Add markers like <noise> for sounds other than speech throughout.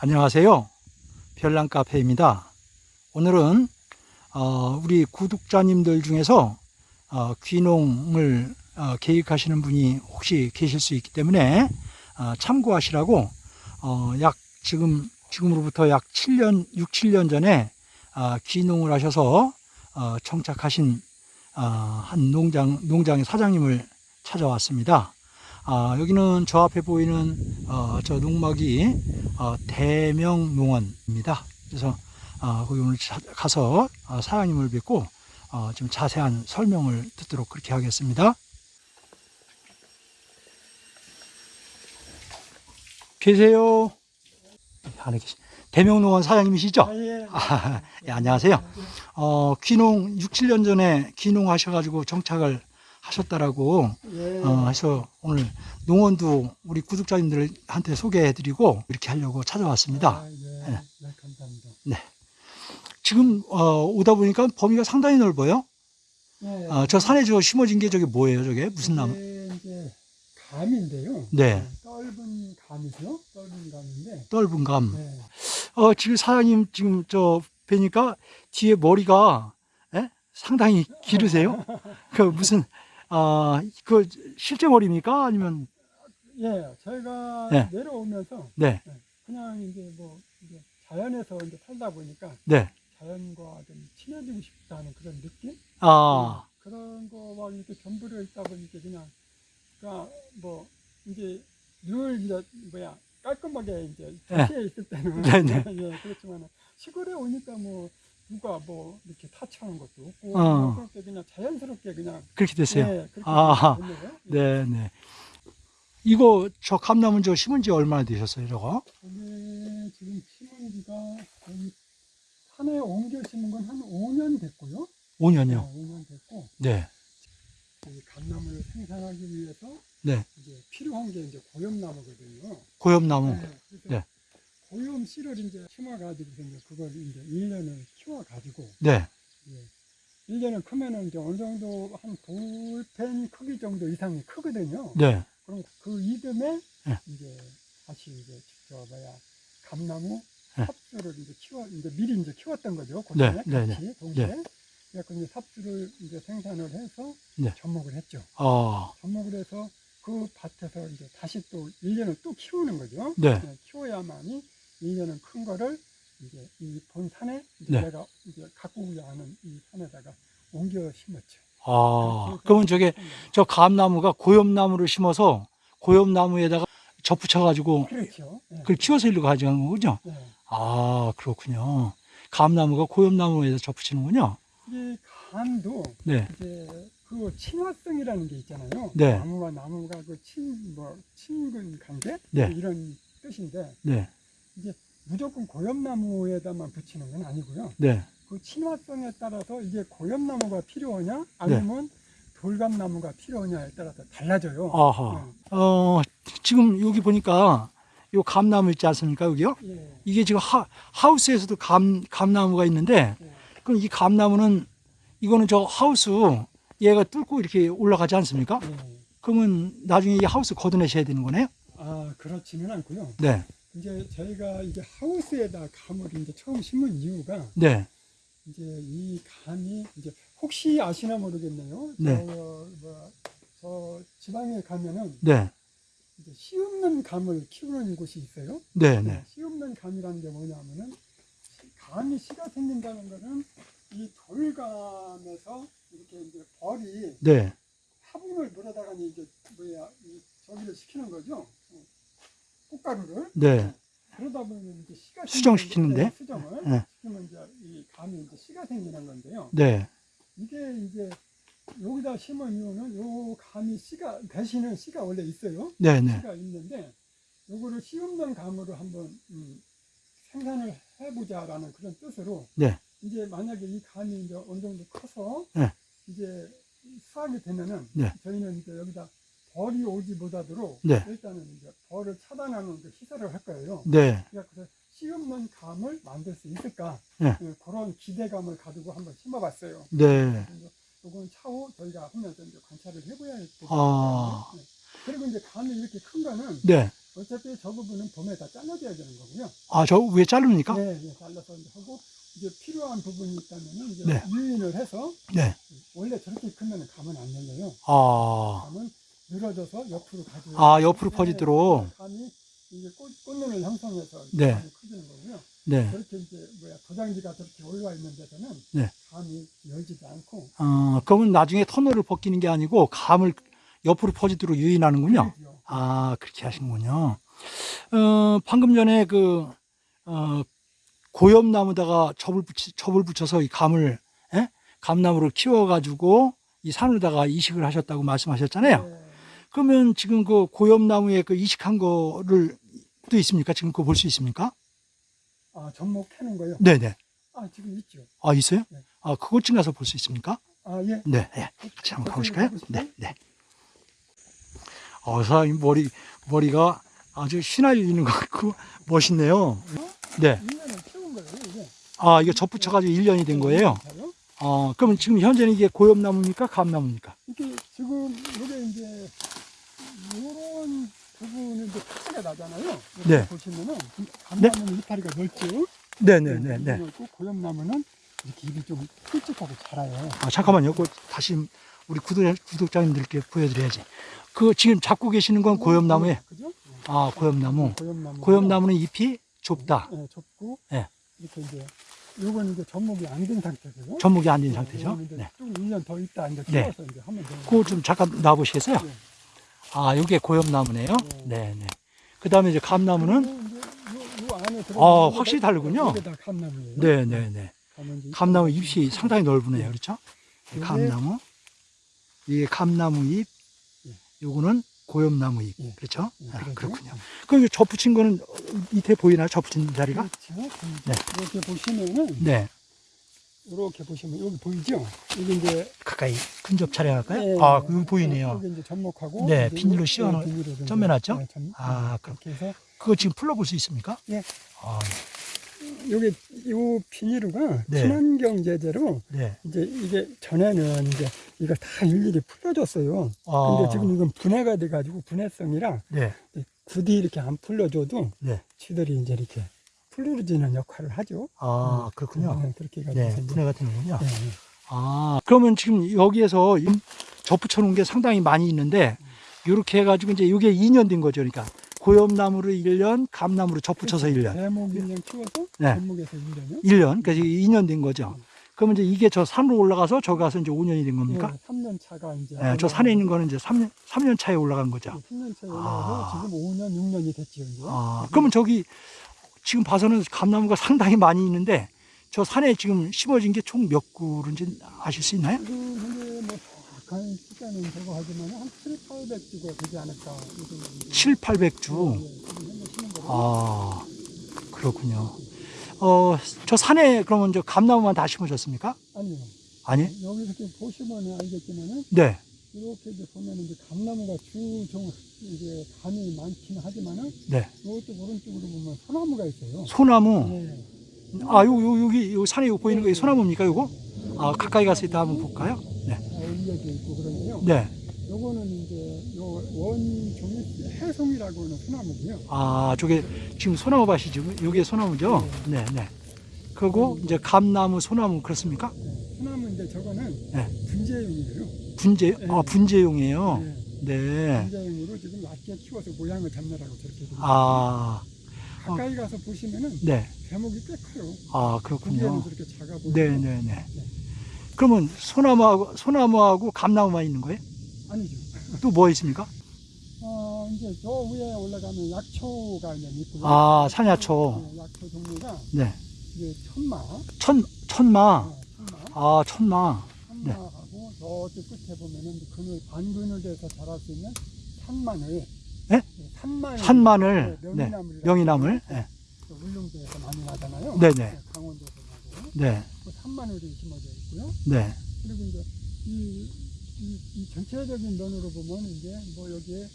안녕하세요. 별난 카페입니다. 오늘은 어, 우리 구독자님들 중에서 어, 귀농을 어, 계획하시는 분이 혹시 계실 수 있기 때문에 어, 참고하시라고 어, 약 지금 지금으로부터 약 7년 6, 7년 전에 어, 귀농을 하셔서 어, 정착하신 어, 한 농장 농장의 사장님을 찾아왔습니다. 아, 여기는 저 앞에 보이는 어, 저 농막이 어, 대명농원입니다. 그래서 어, 거기 오늘 자- 가서 어, 사장님을 뵙고 어, 좀 자세한 설명을 듣도록 그렇게 하겠습니다. 계세요? 안에 계시. 대명농원 사장님이시죠? 아, 예. 아, 예, 안녕하세요. 어, 귀농 6, 7년 전에 귀농하셔가지고 정착을 하셨다라고 예. 어, 해서 오늘 농원도 우리 구독자님들한테 소개해드리고 이렇게 하려고 찾아왔습니다. 아, 예. 네. 네, 감사합니다. 지금 어, 오다 보니까 범위가 상당히 넓어요. 예. 어, 저 산에 저 심어진 게 저게 뭐예요? 저게 무슨 나무? 이게 이제 감인데요. 네, 떫은 감이죠. 떫은 감인데. 떫은 감. 네. 어, 지금 사장님 지금 저 뵈니까 뒤에 머리가 예? 상당히 기르세요. <laughs> 그 무슨 아, 그 실제 머리입니까? 아니면 예, 저희가 네. 내려오면서 네, 그냥 이제 뭐 이제 자연에서 이제 살다 보니까 네. 자연과 좀 친해지고 싶다는 그런 느낌? 아, 예, 그런 거와 이렇게 겸비를 있다 보니까 그냥 그러니까 뭐 이제 늘 이제 뭐야 깔끔하게 이제 네. 도시에 있을 때는 네, 네. <laughs> 예, 그렇지만 시골에 오니까 뭐 누가 뭐 이렇게 타치하는 것도 없고 어. 그렇게 그냥 자연스럽게 그냥 그렇게 됐어요. 예, 그렇게 아. 네, 네. 이거 저 감나무 저 심은 지 얼마나 되셨어요, 저거? 이게 지금 심은 지가 거의 산에 옮겨 심은 건 한 5년 됐고요. 5년이요. 5년 됐고 네. 이 감나무를 생산하기 위해서 네. 이제 필요한 게 이제 고염나무거든요. 고엽나무. 네, 네. 고염 씨를 이제 심어가지고 그걸 이제 1년을 키워가지고 네. 예. 1년을 크면은 이제 어느 정도 한 볼펜 크기 정도 이상이 크거든요. 네. 그럼 그 이듬해 네. 이제 다시 이제 저 뭐야 감나무 네. 삽수를 이제 키워 이제 미리 이제 키웠던 거죠. 네, 그때 네, 같이 동시에. 네. 그래서 이제 삽수를 이제 생산을 해서 네. 접목을 했죠. 아, 접목을 해서 그 밭에서 이제 다시 또 1년을 또 키우는 거죠. 네. 키워야만이 1년은 큰 거를 이제 이 본산에 이제 네. 내가 이제 가꾸고자 하는 이 산에다가 옮겨 심었죠. 아. 그러면 저게 저 감나무가 고엽나무를 심어서 고엽나무에다가 접붙여가지고 그렇죠. 네. 그걸 키워서 일로 가져간 거군요. 네. 아, 그렇군요. 감나무가 고엽나무에다 접붙이는군요. 이 감도 네. 이제 그 친화성이라는 게 있잖아요. 네. 나무와 나무가 그 친, 뭐, 친근 관계? 네. 이런 뜻인데, 네. 무조건 고엽나무에다만 붙이는 건 아니고요. 네. 그 친화성에 따라서 이게 고엽나무가 필요하냐, 아니면 돌감나무가 필요하냐에 따라서 달라져요. 아하. 어, 지금 여기 보니까 요 감나무 있지 않습니까, 여기요? 네. 예. 이게 지금 하, 하우스에서도 감, 감나무가 있는데, 예. 그럼 이 감나무는, 이거는 저 하우스, 얘가 뚫고 이렇게 올라가지 않습니까? 예. 그러면 나중에 이 하우스 걷어내셔야 되는 거네요? 아, 그렇지는 않고요. 네. 이제 저희가 이제 하우스에다 감을 이제 처음 심은 이유가 네. 이제 이 감이 이제 혹시 아시나 모르겠네요. 네. 저, 뭐, 저 지방에 가면은 네. 이제 씨 없는 감을 키우는 곳이 있어요. 네. 네. 씨 없는 감이라는 게 뭐냐면은 씨- 감이 씨가 생긴다는 거는 이 돌감에서 이렇게 이제 벌이 네. 화분을 물어다가 이제 뭐야 이 저기를 시키는 거죠. 어, 꽃가루를 네. 그러다 보면 이제 씨가 수정시키는데? 네, 수정을 네. 시키면 이제 이 감이 이제 씨가 생기는 건데요. 네. 이게 이제 여기다 심은 이유는 요 감이 씨가 대신은 씨가 원래 있어요. 네. 네. 씨가 있는데 요거를 씨 없는 감으로 한번 음, 생산을 해보자라는 그런 뜻으로 네. 이제 만약에 이 감이 이제 어느 정도 커서 네. 이제 수확이 되면은 네. 저희는 이제 여기다 벌이 오지 못하도록 네. 일단은 이제 벌을 차단하는 그 시설을 할 거예요. 네. 씨 없는 감을 만들 수 있을까 네. 예, 그런 기대감을 가지고 한번 심어봤어요. 네. 요건 차후 저희가 하면서 이제 관찰을 해봐야 되겠죠. 아. 네. 그리고 이제 감이 이렇게 큰 거는 네. 어차피 저 부분은 봄에 다 잘라줘야 되는 거고요. 아, 저 위에 자릅니까? 네, 네, 잘라서 이제 하고 이제 필요한 부분이 있다면은 이제 네. 유인을 해서 네. 원래 저렇게 크면 감은 안 열려요. 아, 감은 늘어져서 옆으로 가죠. 아, 옆으로 퍼지도록. 감이 꽃눈을 형성해서 네. 감이 커지는 거고요. 네. 저렇게 이제 뭐야 도장지가 저렇게 올라와 있는 데서는 네. 감이 열지도 않고 어, 그러면 나중에 터널을 벗기는 게 아니고 감을 옆으로 퍼지도록 유인하는군요. 그러죠. 아, 그렇게 하시는군요. 어, 방금 전에 그, 어, 고엽나무다가 접을 붙이, 접을 붙여서 이 감을, 예? 감나무를 키워가지고 이 산으로다가 이식을 하셨다고 말씀하셨잖아요. 네. 그러면 지금 그 고엽나무에 그 이식한 거를 또 있습니까? 지금 그거 볼 수 있습니까? 아 전목 캐는 거요. 네네. 아 지금 있죠. 아, 있어요? 네. 아, 좀 가서 볼 수 있습니까? 아 예. 네, 네. 같이 한번 가보실까요? 네, 네. 어, 사장님 머리, 머리가 아주 휘날리는 것 같고 멋있네요. 네. 1년을 키운 거예요 이게. 아, 이게 접붙여가지고 1년이 된 거예요? 어, 그러면 지금 현재는 이게 고엽나무입니까? 감나무입니까? 이게 지금 이게 이제 이런 부분은 이제 파츠가 나잖아요. 네. 보시면은 감나무는 이파리가 넓죠. 네네네네. 네. 넓고 고엽나무는 이렇게 잎이 좀 굵직하고 자라요. 아, 잠깐만요. 그 다시 우리 구독자, 구독자님들께 보여드려야지. 그 지금 잡고 계시는 건 고엽나무에, 그죠? 아, 고엽나무. 고엽나무. 고엽나무는 잎이 좁다. 예, 좁고 네. 이렇게 이제 요건 이제 전목이 안 된 상태고요. 전목이 안 된 상태죠. 네. 좀 1년 더 있다 이제 네. 키워서 이제 하면 돼요. 그거 좀 잠깐 놔보시겠어요? 네. 아, 이게 고엽나무네요. 네, 네. 그 다음에 이제 감나무는, 아, 확실히 다르군요. 네, 네, 네. 감나무 잎이 상당히 넓으네요. 그렇죠? 이게- 감나무. 이게 감나무 잎. 예. 요거는 고엽나무 잎. 예. 그렇죠? 예, 아. 그렇군요. 그럼 이거 접붙인 거는 밑에 보이나요? 접붙인 자리가? 그렇죠. 네. 이렇게 보시면은 네. 이렇게 보시면 여기 보이죠? 여기 이제 가까이 근접 촬영할까요? 예, 아, 예. 여기 보이네요. 여기 이제 전목하고 네, 비닐로 비닐로 좀 점매놨죠? 네, 점- 아, 그럼. 이렇게 해서 그거 지금 풀러볼 수 있습니까? 예. 아, 여기 요 비닐루가 네. 친환경 제재로 네. 이제 이게 전에는 이제 이거 다 일일이 풀어줬어요. 아, 근데 지금 이건 분해가 돼가지고 분해성이라 네. 굳이 이렇게 안 풀려줘도 네. 쥐들이 이제 이렇게 풀어지는 역할을 하죠. 아, 그렇군요. 네, 그렇게 네, 이제 분해가 되는군요. 네, 네. 아, 그러면 지금 여기에서 임- 접붙여 놓은 게 상당히 많이 있는데, 이렇게 해가지고 이제 이게 2년 된 거죠. 그러니까 고엽나무를 1년, 감나무를 접붙여서 1년. 대목 1년 키워서 네. 대목에서 1년이요. 1년, 그래서 2년 된 거죠. 그러면 이제 이게 저 산으로 올라가서 저기 가서 이제 5년이 된 겁니까? 3년 차가 이제 네, 저 산에 있는 거는 이제 3년, 3년 차에 올라간 거죠. 3년 차에 올라가서 아. 지금 5년, 6년이 됐지요. 이제. 아, 그러면 저기 지금 봐서는 감나무가 상당히 많이 있는데, 저 산에 지금 심어진 게 총 몇 그루인지 아실 수 있나요? 뭐 정확한 숫자는 저거 하지만 한 7, 800주가 되지 않을까. 이 정도. 7, 800주. 예, 예. 지금 현재 심은 거로. 아, 그렇군요. 어, 저 산에 그러면 저 감나무만 다 심으셨습니까? 아니요. 아니? 여기 이렇게 보시면 알겠지만은 네. 이렇게 이제 보면은 이제 감나무가 주종 이제 감이 많기는 하지만은 네. 이것도 오른쪽으로 보면 소나무가 있어요. 소나무. 네. 아, 요, 요, 여기, 요 산에 요 보이는 거 소나무입니까, 요거? 아, 가까이 가서 이따 한번 볼까요? 네. 다 올려져 있고 그런데요. 네. 요거는 이제 요 원종이 해송이라고 하는 소나무고요. 아, 저게 지금 소나무 밭이죠. 요게 소나무죠? 네, 네. 그리고 이제 감나무, 소나무, 그렇습니까? 네. 소나무 이제 저거는 네. 분재용이에요. 분재, 네. 아, 분재용이에요. 네. 네. 분재용으로 지금 낮게 키워서 모양을 잡느라고 저렇게 아, 가까이 가서 보시면은 네. 대목이 꽤 커요. 아, 그렇군요. 저렇게 작아 보이고 네, 네, 네. 그러면 소나무하고, 소나무하고 감나무만 있는 거예요? 아니죠. 또 뭐 있습니까? <laughs> 어, 이제 저 위에 올라가면 약초가 이제 있고요. 아, 산야초. 네, 약초 종류가 네. 이제 천마, 천, 천마. 어, 천마, 아, 천마. 네. 천마하고 저쪽 끝에 보면은 그늘 반그늘에서 자랄 수 있는 산마늘. 네? 산마늘. 산마늘. 네, 네. 명이나물. 명이나물. 네. 울릉도에서 많이 나잖아요. 네네. 강원도에서 나고. 네. 그 산마늘이 심어져 있고요. 네. 그리고 이제 이, 이, 이 전체적인 면으로 보면 이제 뭐 여기에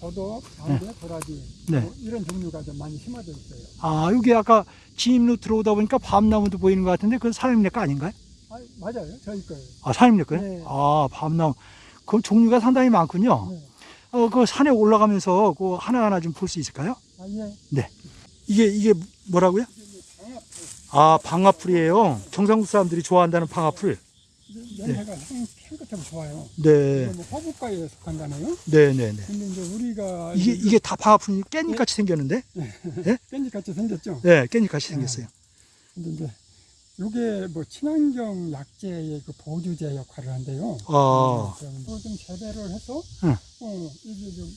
더덕, 장대, 도라지 네. 뭐 이런 종류가 좀 많이 심어져 있어요. 아, 여기 아까 진입로 들어오다 보니까 밤나무도 보이는 것 같은데 그건 사장님네 거 아닌가요? 아, 맞아요. 저희 거예요. 아, 사장님네 거요? 네. 아, 밤나무. 그 종류가 상당히 많군요. 네. 어, 그 산에 올라가면서 그 하나하나 좀 볼 수 있을까요? 아, 예. 이게, 이게 뭐라고요? 이게 방아풀. 아, 방아풀이에요. 경상도 사람들이 좋아한다는 방아풀. 냄새가 향, 향긋하고 좋아요. 네. 뭐 허브과에 속한다네요. 네네네. 근데 이제 우리가 이게, 이게 다 방아풀이 깻잎 같이 생겼는데? <laughs> 깻잎 같이 생겼죠. 네, 깻잎 같이 생겼어요. 근데 이제 이게 뭐 친환경 약재의 그 보조제 역할을 한대요. 아, 그좀 재배를 해서 응. 어, 이게 좀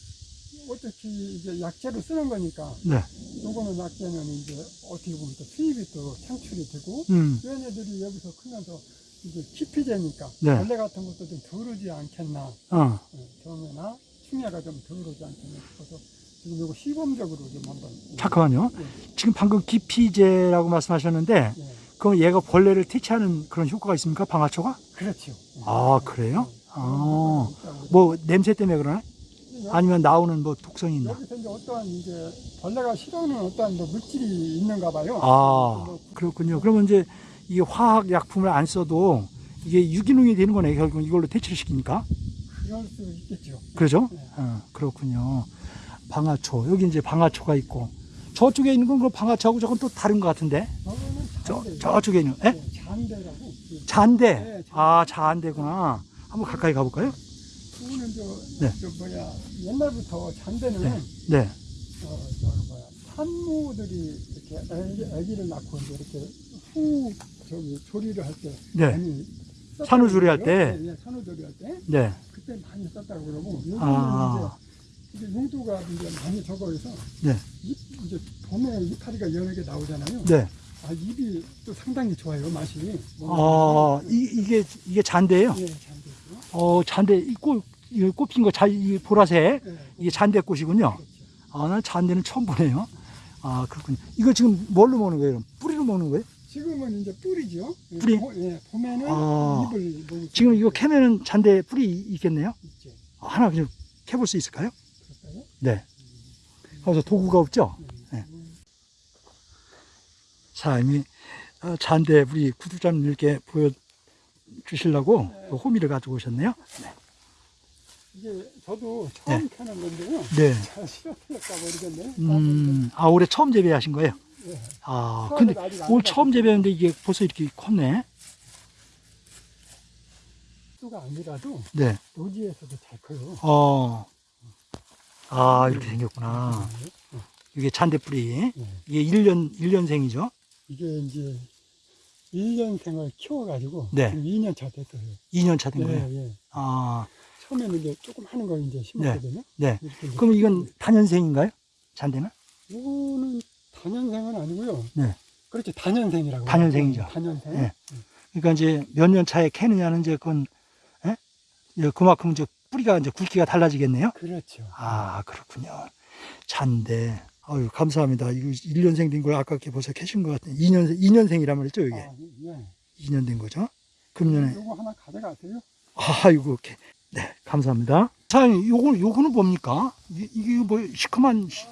어떻게 이제 약재로 쓰는 거니까 네. 요거는 약재는 이제 어떻게 보면 또 수입이 또 창출이 되고 음, 얘네들이 여기서 크면서 이제 기피제니까 네. 벌레 같은 것도 좀 덜오지 않겠나 어, 어, 병이나 충해가 좀 덜오지 않겠나 싶어서 지금 이거 시범적으로 좀 한번 잠깐만요. 예, 지금 방금 기피제라고 말씀하셨는데, 예. 그럼 얘가 벌레를 퇴치하는 그런 효과가 있습니까? 방아초가? 그렇죠. 아, 그래요? 예. 아, 뭐 냄새 때문에 그러나? 아니면 나오는 뭐 독성이 있나? 여기서 이제 어떠한 이제 벌레가 싫어하는 어떠한 뭐 물질이 있는가 봐요. 아, 뭐 그렇군요. 그러면 이제 이게 화학 약품을 안 써도 이게 유기농이 되는 거네. 결국 이걸로 퇴치를 시키니까. 그럴 수 있겠죠. 그러죠? 네. 어, 그렇군요. 방아초. 여기 이제 방아초가 있고. 저쪽에 있는 건 그 방아초하고 저건 또 다른 것 같은데. 저거는 저. 저쪽에 있는, 에? 네, 잔대라고. 예. 잔대. 네, 잔대. 아, 잔대구나. 한번 가까이 가볼까요? 그거는 저, 네. 저 뭐야 옛날부터 잔대는 네. 네. 어, 저 뭐야 산모들이 이렇게 애기, 애기를 낳고 이제 이렇게 후 저기 조리를 할때 네. 산후조리 할. 때? 예, 예, 산후조리 할 때 네. 그때 많이 썼다고 그러고 요즘은 아. 이제 용도가 이제 많이 적어서 네. 잎, 이제 봄에 이파리가 여러 개 나오잖아요. 네. 아 입이 또 상당히 좋아요 맛이. 아, 이, 이게, 이게 잔대예요 예, 잔대죠. 어, 잔대, 이 꽃, 이 꽃핀 거, 자, 이 보라색. 예, 이게 잔대꽃이군요. 그렇죠. 아, 난 잔대는 처음 보네요. 아, 그렇군요. 이거 지금 뭘로 먹는 거예요? 뿌리로 먹는 거예요? 지금은 이제 뿌리죠. 예, 뿌리? 보- 예, 봄에는 아. 잎을 먹을 지금 수 이거 캐면은 잔대 뿌리 있겠네요? 있죠. 아, 하나 그냥 캐볼 수 있을까요? 그럴까요? 네. 그래서 도구가 없죠? 네. 사장님이 어, 잔대 우리 구독자님들께 보여주시려고 그 호미를 가지고 오셨네요. 이게 저도 처음 네. 캐는 건데요. 네. 잘 실어틀렸다 모르겠네. 음, 아, 올해 처음 재배하신 거예요? 예. 아, 근데 올 처음. 재배했는데 이게 벌써 이렇게 컸네? 수가 아니라도 네. 노지에서도 잘 커요. 어. 아, 이렇게 생겼구나. 이게 잔대 뿌리. 예. 이게 1년, 1년생이죠? 이게 이제 1년생을 키워가지고 네. 지금 2년 차 됐어요. 2년 차된 예, 거예요. 예. 아, 처음에는 이제 조금 하는 걸 이제 심었거든요. 네. 이렇게 이제 그럼 이건 단연생인가요? 잔대는? 이거는 단연생은 아니고요. 네. 그렇죠. 단연생이라고. 단연생이죠. 단연생. 네. 그러니까 이제 몇 년 차에 캐느냐는 이제 그건, 예? 이제 그만큼 이제 뿌리가 이제 굵기가 달라지겠네요? 그렇죠. 아, 그렇군요. 잔대. 아유, 감사합니다. 이거 1년생 된 걸 아깝게 벌써 캐신 것 같아요. 2년생, 2년생이란 말이죠, 이게. 아, 예. 2년 된 거죠? 금년에. 요거 하나 가져가세요. 아이고, 이렇게. 네, 감사합니다. 사장님, 요거, 요거는 뭡니까? 이- 이게 뭐, 시커먼 시-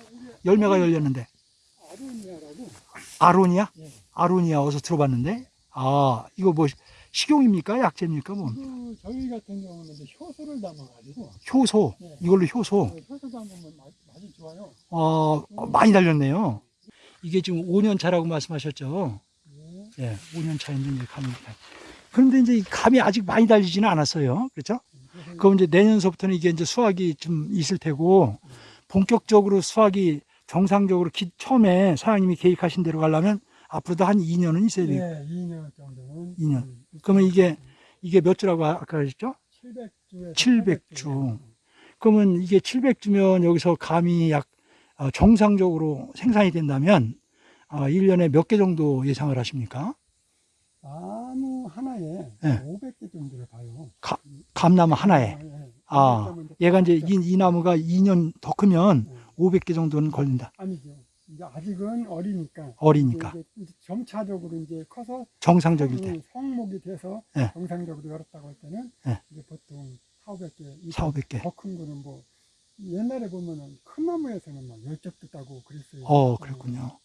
열매가 열렸는데. 아로니아라고. 아로니아? 예. 아로니아 어디서 들어봤는데? 아, 이거 뭐, 식용입니까? 약재입니까? 뭐, 그 저희 같은 경우는 이제 효소를 담아가지고 효소. 네. 이걸로 효소. 그 효소 담으면 좋아요. 어, 어, 많이 달렸네요. 이게 지금 5년 차라고 말씀하셨죠? 예. 예, 5년 차인데 이제 감이. 그런데 이제 이 감이 아직 많이 달리지는 않았어요. 그렇죠? 그래서 그럼 이제 내년서부터는 이게 이제 수확이 좀 있을 테고, 본격적으로 수확이 정상적으로 기- 처음에 사장님이 계획하신 대로 가려면 앞으로도 한 2년은 있어야 돼요. 예, 2년 정도는. 2년. 음, 그러면 이게, 이게 몇 주라고 아까 하셨죠? 700주에서 700주. 그러면 이게 700주면 여기서 감이 약 어, 정상적으로 생산이 된다면 어, 1년에 몇 개 정도 예상을 하십니까? 나무 하나에 예. 네. 500개 정도를 봐요. 가, 감나무 하나에? 네. 아, 얘가 이제 이, 이, 나무가 2년 더 크면 네. 500개 정도는 걸린다. 아니죠. 이제 아직은 어리니까. 어리니까. 이제 이제 점차적으로 이제 커서 정상적일 때 성목이 돼서 네. 정상적으로 열었다고 할 때는 네. 4,500개. 4,500개. 더 큰 거는 뭐 옛날에 보면은 큰 나무에서는 막 열적도 따고 그랬어요. 어, 그랬군요.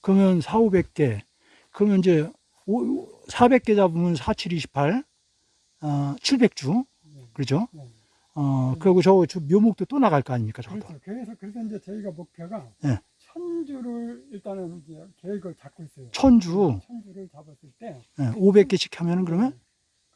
그러면 4,500개. 그러면 이제 400개 잡으면 4,728, 어, 700주. 네. 그죠? 네. 어, 네. 그리고 저, 저 묘목도 또 나갈 거 아닙니까? 저도. 그렇죠. 그래서, 그래서 이제 저희가 목표가 네. 천주를 일단은 이제 계획을 잡고 있어요. 천주? 천주를 잡았을 때. 예, 네, 500개씩 하면은 그러면?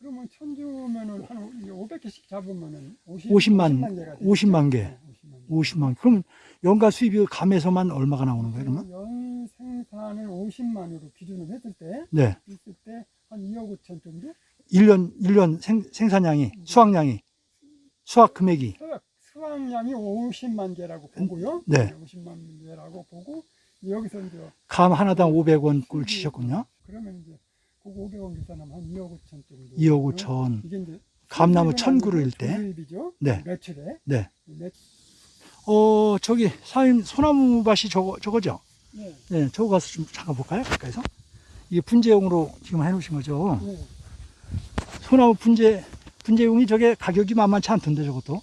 그러면 천주면은 한 500개씩 잡으면은 50, 50만, 개가 되겠죠? 50만 개. 네, 50만 개. 50만. 그러면 연간 수입이 감에서만 얼마가 나오는 거예요, 그러면? 연 생산을 50만으로 기준을 했을 때 네. 있을 때 한 2억 5천 정도 1년, 1년 생, 생산량이, 수확량이, 수확 금액이. 수확, 수확량이 50만 개라고 보고요. 네. 50만 개라고 보고 여기서 이제 감 하나당 500원 꼴 치셨군요. 그러면 이제 그 500원 계산하면 한 2억 5천 정도. 2억 5천. 이게 이제 감나무 수입은 천 그루일 아니고 때. 수입이죠. 네. 매출에. 네. 매, 어, 저기, 사장님, 소나무 밭이 저거, 저거죠? 네. 네, 저거 가서 좀 잠깐 볼까요? 가까이서? 이게 분재용으로 지금 해놓으신 거죠? 네. 소나무 분재, 분재용이 저게 가격이 만만치 않던데, 저것도.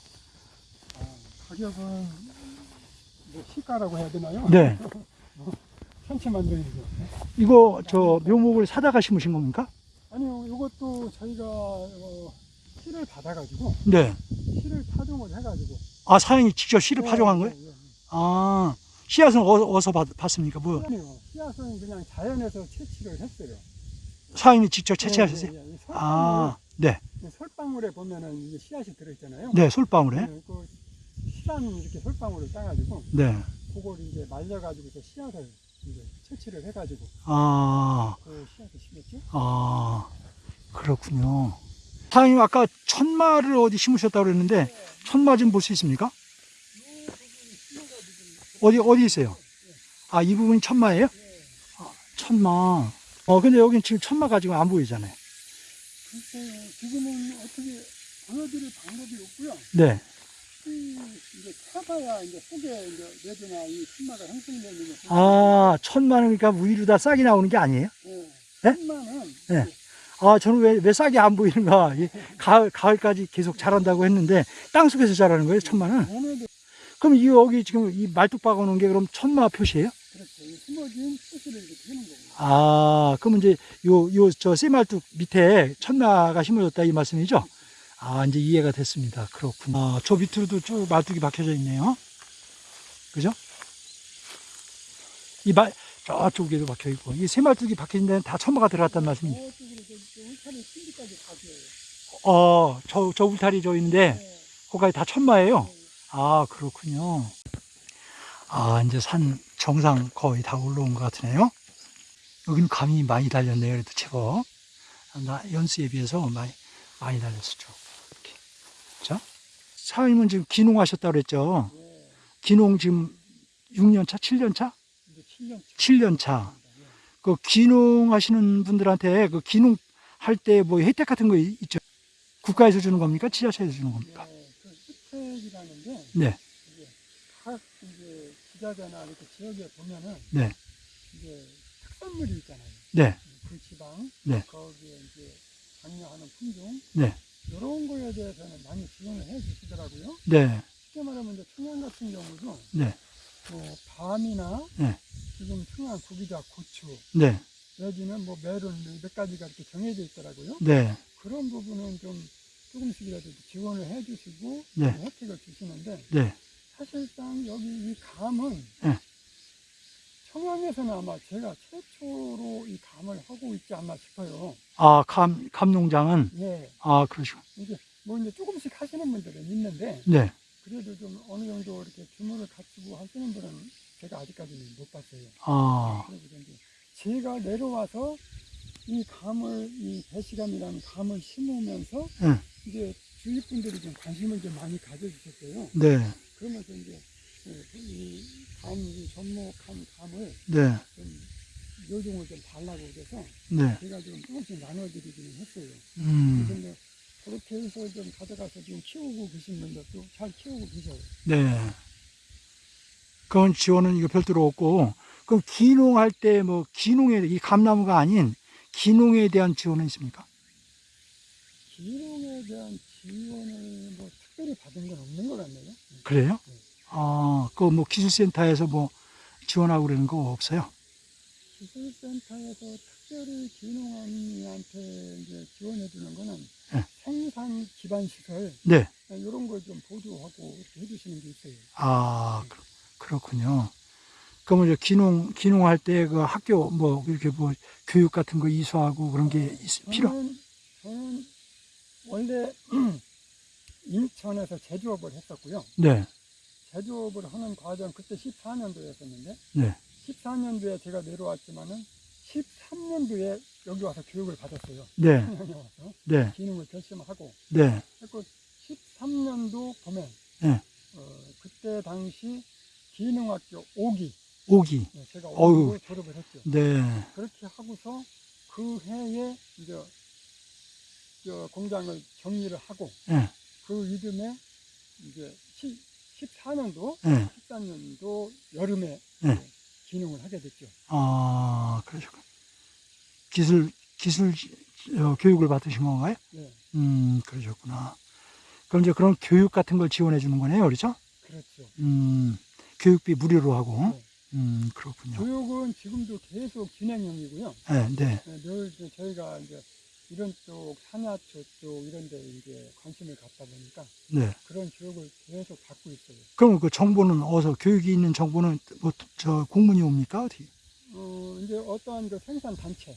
아, 가격은 뭐 시가라고 해야 되나요? 네. <laughs> 천치만동이죠. 이거, 저, 묘목을 사다가 심으신 겁니까? 아니요, 이것도 저희가 어, 씨를 받아가지고 네. 씨를 파종을 해가지고. 아, 사장님이 직접 씨를 예, 파종한 거예요? 예, 예. 아, 씨앗은 어, 어디서 받, 봤습니까? 뭐, 아니요, 씨앗은 그냥 자연에서 채취를 했어요. 사장님이 직접 채취하셨어요? 아, 네. 이 솔방울에 보면은 이게 씨앗이 들어있잖아요. 네, 솔방울에. 예, 그 실한 이렇게 솔방울을 따가지고 네. 그걸 이제 말려가지고서 씨앗을 채취를 해가지고 아, 그 씨앗을 심었죠. 아, 그렇군요. 사장님, 아까 천마를 어디 심으셨다고 그랬는데, 천마 좀 볼 수 있습니까? 어디, 어디 있어요? 아, 이 부분이 천마예요? 아, 천마. 어, 근데 여긴 지금 천마 가지고 안 보이잖아요. 글쎄요, 지금은 어떻게 보여드릴 방법이 없고요. 네. 이 이제 타봐야 이제 속에 이제 내드나 이 순마가 형성되는 거. 아, 천마는 그러니까 위로 다 싹이 나오는 게 아니에요? 네. 네? 순마는 네. 아, 저는 왜, 왜 싹이 안 보이는가. 이 가을, 가을까지 계속 자란다고 했는데, 땅 속에서 자라는 거예요, 천마는? 그럼 이 여기 지금 이 말뚝 박아 놓은 게 그럼 천마 표시예요? 그렇죠. 이 숨어진 표시를 이렇게 하는 거고. 아, 그럼 이제 요, 요, 저 쇠말뚝 밑에 천마가 심어졌다 이 말씀이죠? 아, 이제 이해가 됐습니다. 그렇군요. 아, 저 밑으로도 쭉 말뚝이 박혀져 있네요. 그죠? 이 말, 저쪽에도 박혀 있고, 이 쇠말뚝이 박혀진 데는 다 천마가 들어갔다는 말씀이죠. 어, 저, 저 울타리 저 있는데, 네. 거기까지 다 천마예요. 아, 그렇군요. 아, 이제 산 정상 거의 다 올라온 것 같으네요. 여기는 감이 많이 달렸네요. 그래도 제법. 나 연수에 비해서 많이, 많이 달렸었죠. 자, 사장님은 지금 기농하셨다고 그랬죠. 네. 기농 지금 6년 차, 7년차? 이제 7년 7년차. 그 기농 하시는 분들한테 그 기농 할 때 뭐 혜택 같은 거 있- 있죠? 국가에서 주는 겁니까? 지자체에서 주는 겁니까? 네, 그 혜택이라는 게 네, 이제 각 이제 기자재나 이렇게 지역에 보면은 네, 이제 특산물이 있잖아요. 네, 그 지방, 네. 거기에 이제 장려하는 품종, 네, 이런 거에 대해서는 많이 지원을 해 주시더라고요. 네, 쉽게 말하면 이제 청양 같은 경우도 네, 뭐 밤이나 네. 지금 청양 구기자, 고추, 네, 여기는 뭐 메론 몇 가지가 이렇게 정해져 있더라고요. 네, 그런 부분은 좀 조금씩이라도 지원을 해 주시고 네. 혜택을 주시는데 네. 사실상 여기 이 감은 네. 청양에서는 아마 제가 최초로 이 감을 하고 있지 않나 싶어요. 아, 감, 감 농장은, 예. 아, 그러시고. 이게 뭐 이제 조금씩 하시는 분들은 있는데 네. 그래도 좀 어느 정도 이렇게 규모를 갖추고 하시는 분은 제가 아직까지는 못 봤어요. 아, 그래서 제가 내려와서 이 감을 이 배시감이라는 감을 심으면서 네. 이제 주위 분들이 좀 관심을 좀 많이 가져주셨어요. 네, 그러면서 이제 이감 이 접목한 감을 네, 좀 요종을 좀 달라고 그래서 네. 제가 좀 조금씩 나눠드리기는 했어요. 음, 근데 그렇게 해서 좀 가져가서 지금 키우고 계신 분들도 잘 키우고 계셔요. 네. 그건 지원은 이거 별도로 없고, 그럼 기농할 때 뭐, 기농에, 이 감나무가 아닌 기농에 대한 지원은 있습니까? 기농에 대한 지원을 뭐 특별히 받은 건 없는 것 같네요. 그래요? 아, 그뭐 기술센터에서 뭐 지원하고 그러는 거 없어요? 기술센터에서 특별히 귀농한테 이제 지원해 주는 거는 네. 생산 기반 시설 네. 이런 걸 좀 보조하고 이렇게 해주시는 게 있어요. 아, 그- 그렇군요. 그러면 이제 귀농, 귀농할 때 그 학교 뭐 이렇게 뭐 교육 같은 거 이수하고 그런 게 있- 필요? 저는, 저는 원래 <clears throat> 인천에서 제조업을 했었고요. 네. 제조업을 하는 과정 그때 14년도였었는데 네. 14년도에 제가 내려왔지만은 13년도에 여기 와서 교육을 받았어요. 네. 와서 네. 기능을 결심하고 네. 그리고 13년도 보면 네. 어, 그때 당시 기능학교 5기 오기. 제가 어휴. 5기로 졸업을 했죠. 네. 그렇게 하고서 그 해에 이제 저 공장을 정리를 하고 네. 그 이듬해 이제 14년도, 네. 13년도 여름에 네. 기능을 하게 됐죠. 아, 그러셨군. 기술, 기술 어, 교육을 받으신 건가요? 네, 음, 그러셨구나. 그럼 이제 그런 교육 같은 걸 지원해 주는 거네요, 그렇죠? 그렇죠. 음, 교육비 무료로 하고. 네. 음, 그렇군요. 교육은 지금도 계속 진행 중이고요. 네, 네. 네, 늘 저희가 이제 이런 쪽 산야초 쪽 이런 데 이제 관심을 갖다 보니까 네. 그런 교육을 계속 받고 있어요. 그럼 그 정보는 어디서, 교육이 있는 정보는 뭐, 저, 공문이 옵니까? 어디? 어, 이제 어떠한 그 생산 단체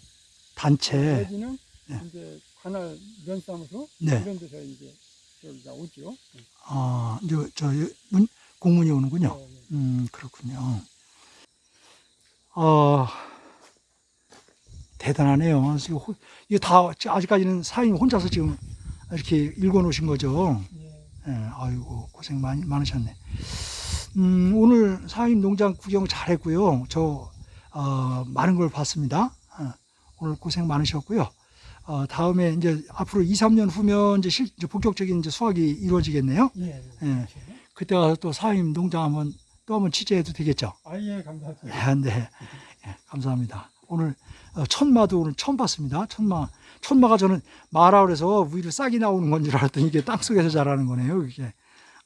단체. 내지는 네. 이제 관할 면사무소 네. 이런 데서 이제 저기가 오죠. 네. 아, 이제 저, 문, 공문이 오는군요. 네, 네. 음, 그렇군요. 어, 대단하네요. 이거 다, 아직까지는 사장님 혼자서 지금 이렇게 읽어 놓으신 거죠. 예. 예, 아이고, 고생 많이, 많으셨네. 음, 오늘 사장님 농장 구경 잘했고요. 저, 어, 많은 걸 봤습니다. 어, 오늘 고생 많으셨고요. 어, 다음에 이제 앞으로 2, 3년 후면 이제 실, 이제 본격적인 이제 수확이 이루어지겠네요. 예. 예. 예. 그렇죠. 그때 가서 또 사장님 농장 한번 또 한번 취재해도 되겠죠. 아 예 감사합니다. 네, 네. 예, 감사합니다. 오늘 어, 천마도 오늘 처음 봤습니다. 천마. 천마가 저는 마라 그래서 위로 싹이 나오는 건 줄 알았더니 이게 땅 속에서 자라는 거네요. 이게.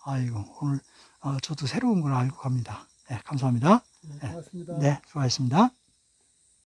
아이고, 오늘 어, 저도 새로운 걸 알고 갑니다. 네, 감사합니다. 네, 고맙습니다. 네, 수고하셨습니다.